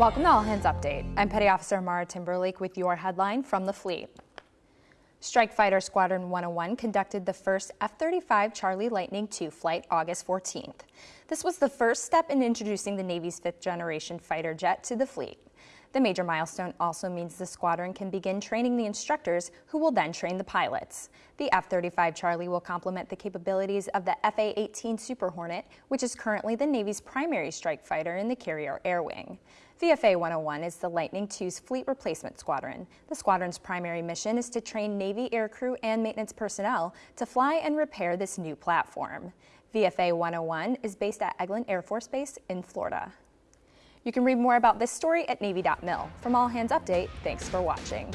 Welcome to All Hands Update. I'm Petty Officer Mara Timberlake with your headline from the fleet. Strike Fighter Squadron 101 conducted the first F-35 Charlie Lightning II flight August 14th. This was the first step in introducing the Navy's fifth generation fighter jet to the fleet. The major milestone also means the squadron can begin training the instructors who will then train the pilots. The F-35 Charlie will complement the capabilities of the FA-18 Super Hornet, which is currently the Navy's primary strike fighter in the carrier air wing. VFA 101 is the Lightning II's fleet replacement squadron. The squadron's primary mission is to train Navy aircrew and maintenance personnel to fly and repair this new platform. VFA 101 is based at Eglin Air Force Base in Florida. You can read more about this story at Navy.mil. From All Hands Update, thanks for watching.